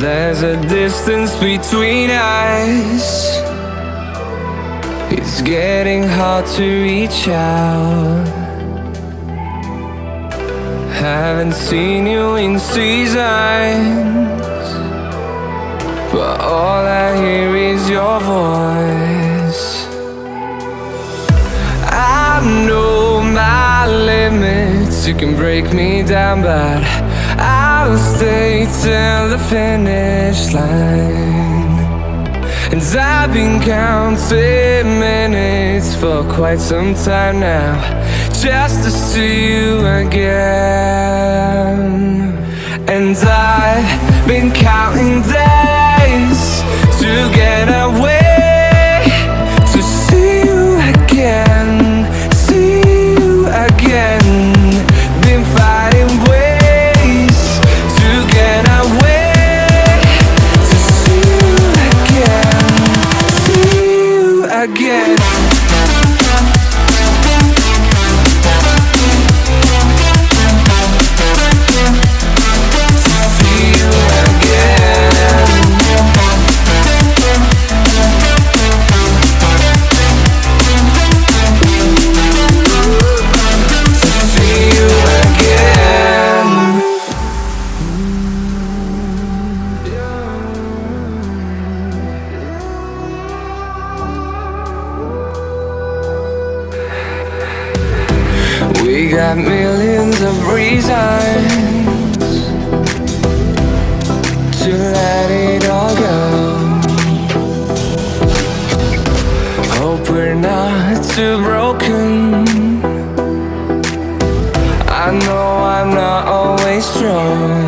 There's a distance between us. It's getting hard to reach out. Haven't seen you in seasons. But all I hear is your voice. I know my limits. You can break me down but I'll stay till the finish line. And I've been counting minutes for quite some time now Just to see you again. And I've been counting days to get away got millions of reasons To let it all go. Hope we're not too broken. I know I'm not always strong.